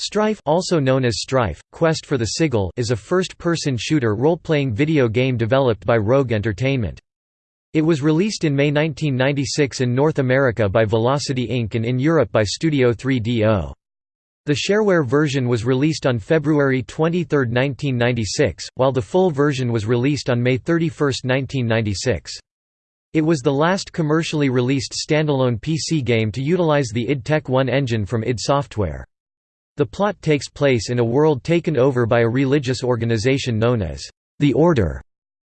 Strife also known as Strife, Quest for the Sigil is a first-person shooter role-playing video game developed by Rogue Entertainment. It was released in May 1996 in North America by Velocity Inc. and in Europe by Studio 3DO. The shareware version was released on February 23, 1996, while the full version was released on May 31, 1996. It was the last commercially released standalone PC game to utilize the id Tech 1 engine from id Software. The plot takes place in a world taken over by a religious organization known as the Order.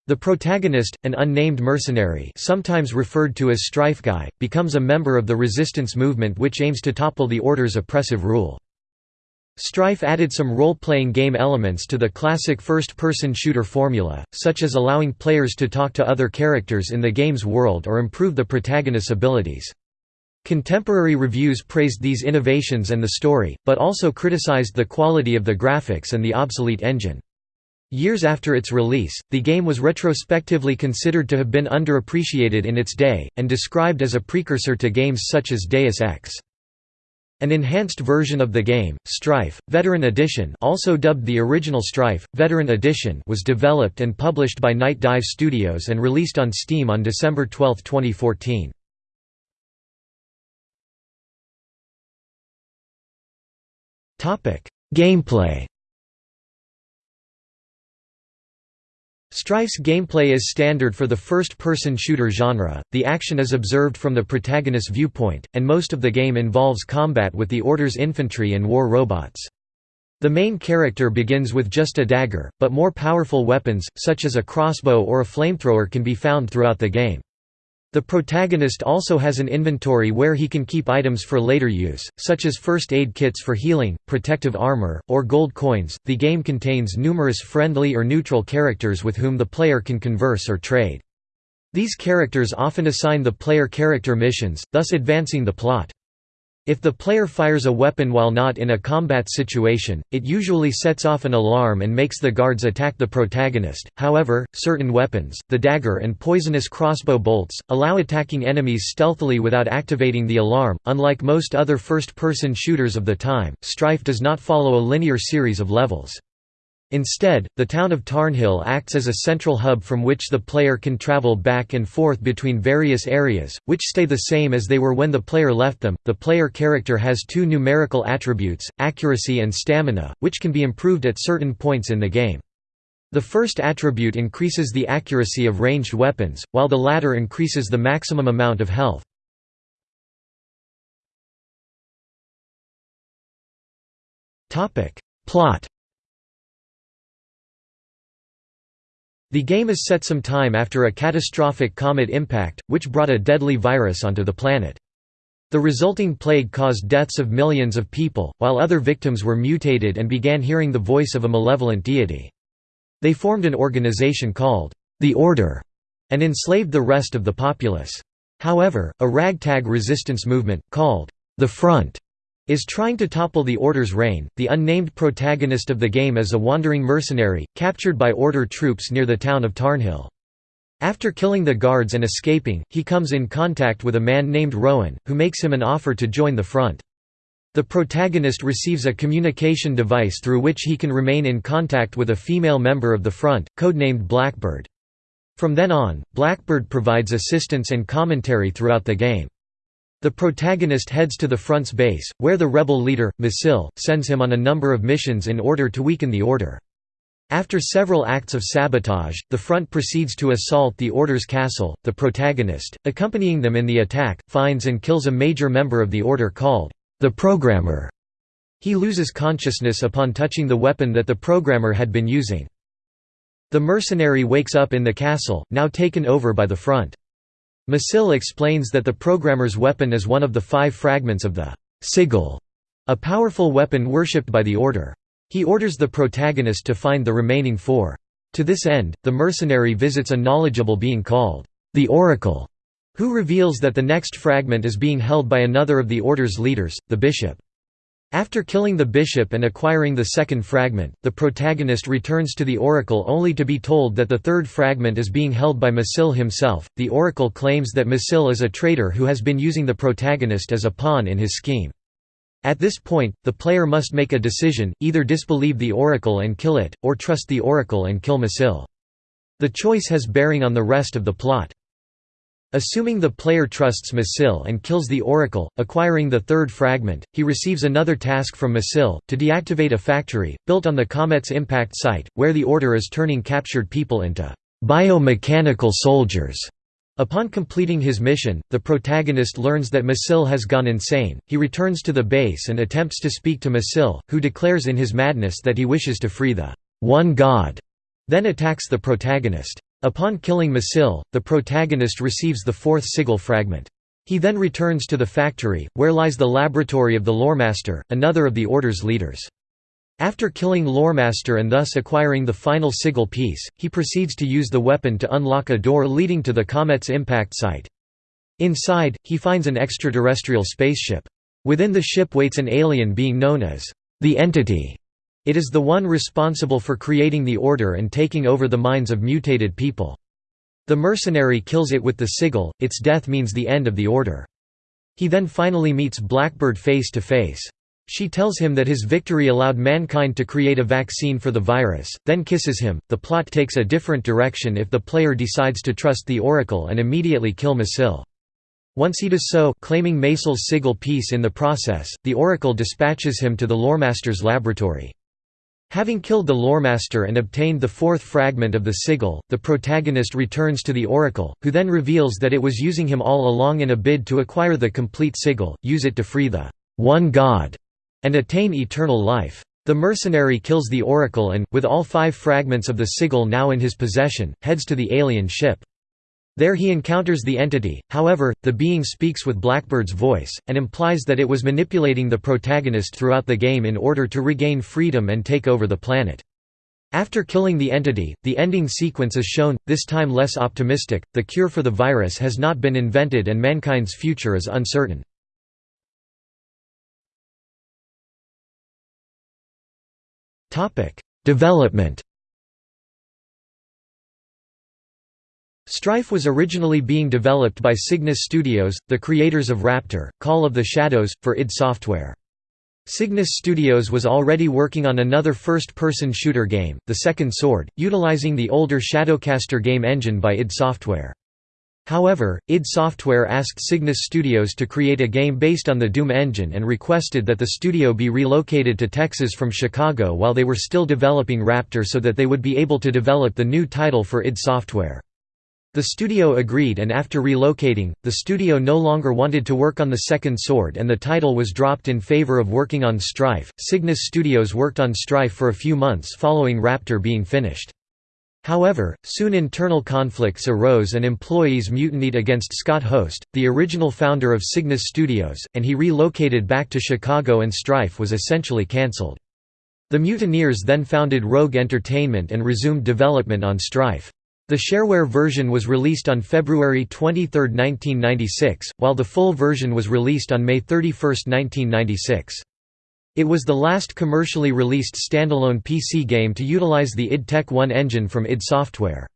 The protagonist, an unnamed mercenary sometimes referred to as Strife Guy, becomes a member of the resistance movement which aims to topple the Order's oppressive rule. Strife added some role-playing game elements to the classic first-person shooter formula, such as allowing players to talk to other characters in the game's world or improve the protagonist's abilities. Contemporary reviews praised these innovations and the story, but also criticized the quality of the graphics and the obsolete engine. Years after its release, the game was retrospectively considered to have been underappreciated in its day, and described as a precursor to games such as Deus Ex. An enhanced version of the game, Strife, Veteran Edition also dubbed the original Strife, Veteran Edition was developed and published by Night Dive Studios and released on Steam on December 12, 2014. Gameplay Strife's gameplay is standard for the first-person shooter genre, the action is observed from the protagonist's viewpoint, and most of the game involves combat with the Order's infantry and war robots. The main character begins with just a dagger, but more powerful weapons, such as a crossbow or a flamethrower can be found throughout the game. The protagonist also has an inventory where he can keep items for later use, such as first aid kits for healing, protective armor, or gold coins. The game contains numerous friendly or neutral characters with whom the player can converse or trade. These characters often assign the player character missions, thus advancing the plot. If the player fires a weapon while not in a combat situation, it usually sets off an alarm and makes the guards attack the protagonist. However, certain weapons, the dagger and poisonous crossbow bolts, allow attacking enemies stealthily without activating the alarm. Unlike most other first person shooters of the time, Strife does not follow a linear series of levels. Instead, the town of Tarnhill acts as a central hub from which the player can travel back and forth between various areas, which stay the same as they were when the player left them. The player character has two numerical attributes, accuracy and stamina, which can be improved at certain points in the game. The first attribute increases the accuracy of ranged weapons, while the latter increases the maximum amount of health. Plot The game is set some time after a catastrophic comet impact, which brought a deadly virus onto the planet. The resulting plague caused deaths of millions of people, while other victims were mutated and began hearing the voice of a malevolent deity. They formed an organization called the Order and enslaved the rest of the populace. However, a ragtag resistance movement, called the Front, is trying to topple the Order's reign. The unnamed protagonist of the game is a wandering mercenary, captured by Order troops near the town of Tarnhill. After killing the guards and escaping, he comes in contact with a man named Rowan, who makes him an offer to join the front. The protagonist receives a communication device through which he can remain in contact with a female member of the front, codenamed Blackbird. From then on, Blackbird provides assistance and commentary throughout the game. The protagonist heads to the front's base, where the rebel leader, Macil, sends him on a number of missions in order to weaken the order. After several acts of sabotage, the front proceeds to assault the Order's castle. The protagonist, accompanying them in the attack, finds and kills a major member of the Order called the Programmer. He loses consciousness upon touching the weapon that the Programmer had been using. The mercenary wakes up in the castle, now taken over by the front. Macil explains that the programmer's weapon is one of the five fragments of the sigil, a powerful weapon worshipped by the Order. He orders the protagonist to find the remaining four. To this end, the mercenary visits a knowledgeable being called the Oracle, who reveals that the next fragment is being held by another of the Order's leaders, the Bishop. After killing the bishop and acquiring the second fragment, the protagonist returns to the oracle only to be told that the third fragment is being held by Macil himself. The oracle claims that Macil is a traitor who has been using the protagonist as a pawn in his scheme. At this point, the player must make a decision, either disbelieve the Oracle and kill it, or trust the Oracle and kill Macil. The choice has bearing on the rest of the plot. Assuming the player trusts Macil and kills the Oracle, acquiring the third fragment, he receives another task from Macil, to deactivate a factory, built on the comet's impact site, where the Order is turning captured people into biomechanical soldiers. Upon completing his mission, the protagonist learns that Macil has gone insane. He returns to the base and attempts to speak to Macil, who declares in his madness that he wishes to free the one God, then attacks the protagonist. Upon killing Macil, the protagonist receives the fourth sigil fragment. He then returns to the factory, where lies the laboratory of the Loremaster, another of the Order's leaders. After killing Loremaster and thus acquiring the final sigil piece, he proceeds to use the weapon to unlock a door leading to the comet's impact site. Inside, he finds an extraterrestrial spaceship. Within the ship waits an alien being known as the Entity. It is the one responsible for creating the Order and taking over the minds of mutated people. The mercenary kills it with the sigil, its death means the end of the Order. He then finally meets Blackbird face to face. She tells him that his victory allowed mankind to create a vaccine for the virus, then kisses him. The plot takes a different direction if the player decides to trust the Oracle and immediately kill Macil. Once he does so, claiming Macil's sigil piece in the process, the Oracle dispatches him to the Loremaster's laboratory. Having killed the Loremaster and obtained the fourth fragment of the sigil, the protagonist returns to the Oracle, who then reveals that it was using him all along in a bid to acquire the complete sigil, use it to free the one God, and attain eternal life. The mercenary kills the Oracle and, with all five fragments of the sigil now in his possession, heads to the alien ship. There he encounters the entity, however, the being speaks with Blackbird's voice, and implies that it was manipulating the protagonist throughout the game in order to regain freedom and take over the planet. After killing the entity, the ending sequence is shown, this time less optimistic, the cure for the virus has not been invented and mankind's future is uncertain. Development Strife was originally being developed by Cygnus Studios, the creators of Raptor, Call of the Shadows, for id Software. Cygnus Studios was already working on another first-person shooter game, The Second Sword, utilizing the older Shadowcaster game engine by id Software. However, id Software asked Cygnus Studios to create a game based on the Doom engine and requested that the studio be relocated to Texas from Chicago while they were still developing Raptor so that they would be able to develop the new title for id Software. The studio agreed and after relocating, the studio no longer wanted to work on the second sword and the title was dropped in favor of working on Strife. Cygnus Studios worked on Strife for a few months following Raptor being finished. However, soon internal conflicts arose and employees mutinied against Scott Host, the original founder of Cygnus Studios, and he relocated back to Chicago and Strife was essentially cancelled. The mutineers then founded Rogue Entertainment and resumed development on Strife. The shareware version was released on February 23, 1996, while the full version was released on May 31, 1996. It was the last commercially released standalone PC game to utilize the id Tech 1 engine from id Software.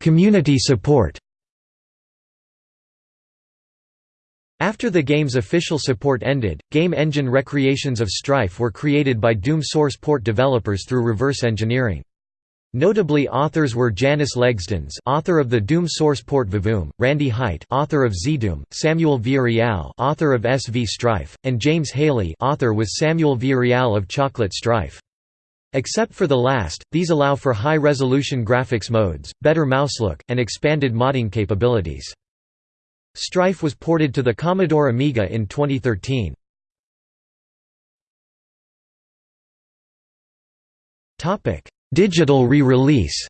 Community support After the game's official support ended, game engine recreations of Strife were created by Doom source port developers through reverse engineering. Notably authors were Janis Legzdins author of the Doom source port Vavoom, Randy Heit author of ZDoom, Samuel Villarreal author of SV Strife, and James Haley author with Samuel Villarreal of Chocolate Strife. Except for the last, these allow for high-resolution graphics modes, better mouse look, and expanded modding capabilities. Strife was ported to the Commodore Amiga in 2013. Digital re-release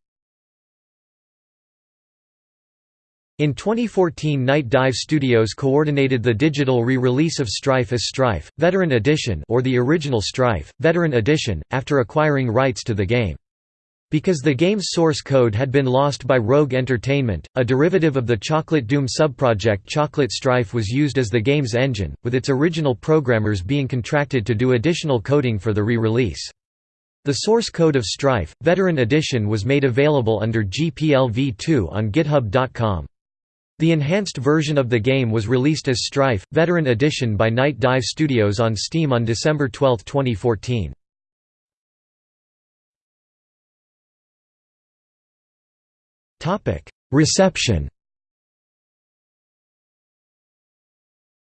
In 2014 Night Dive Studios coordinated the digital re-release of Strife as Strife, Veteran Edition or the original Strife, Veteran Edition, after acquiring rights to the game. Because the game's source code had been lost by Rogue Entertainment, a derivative of the Chocolate Doom subproject Chocolate Strife was used as the game's engine, with its original programmers being contracted to do additional coding for the re-release. The source code of Strife, Veteran Edition was made available under GPL v2 on github.com. The enhanced version of the game was released as Strife, Veteran Edition by Night Dive Studios on Steam on December 12, 2014. Reception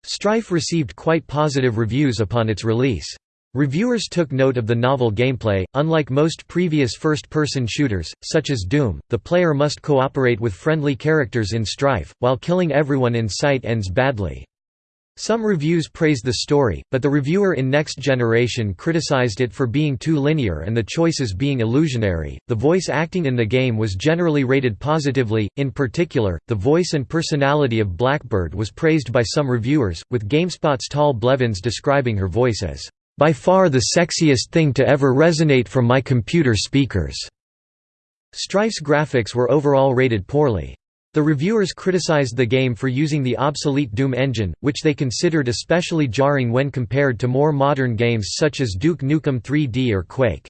Strife received quite positive reviews upon its release. Reviewers took note of the novel gameplay. Unlike most previous first person shooters, such as Doom, the player must cooperate with friendly characters in Strife, while killing everyone in sight ends badly. Some reviews praised the story, but the reviewer in Next Generation criticized it for being too linear and the choices being illusionary. The voice acting in the game was generally rated positively, in particular, the voice and personality of Blackbird was praised by some reviewers, with GameSpot's Tal Blevins describing her voice as, by far the sexiest thing to ever resonate from my computer speakers. Strife's graphics were overall rated poorly. The reviewers criticized the game for using the obsolete Doom engine, which they considered especially jarring when compared to more modern games such as Duke Nukem 3D or Quake.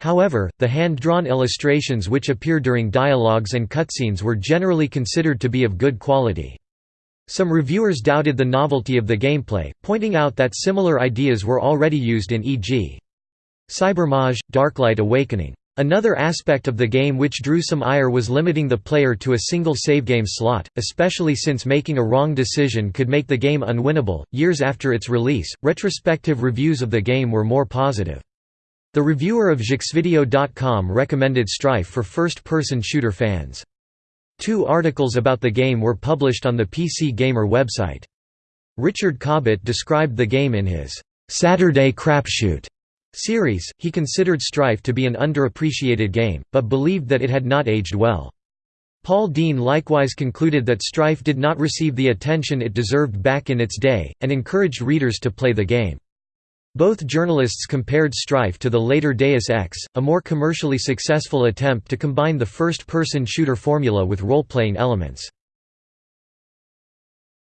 However, the hand-drawn illustrations which appear during dialogues and cutscenes were generally considered to be of good quality. Some reviewers doubted the novelty of the gameplay, pointing out that similar ideas were already used in e.g. Cybermage, Darklight Awakening. Another aspect of the game which drew some ire was limiting the player to a single savegame slot, especially since making a wrong decision could make the game unwinnable. Years after its release, retrospective reviews of the game were more positive. The reviewer of JeuxVideo.com recommended Strife for first person shooter fans. Two articles about the game were published on the PC Gamer website. Richard Cobbett described the game in his Saturday Crapshoot series, he considered Strife to be an underappreciated game, but believed that it had not aged well. Paul Dean likewise concluded that Strife did not receive the attention it deserved back in its day, and encouraged readers to play the game. Both journalists compared Strife to the later Deus Ex, a more commercially successful attempt to combine the first-person shooter formula with role-playing elements.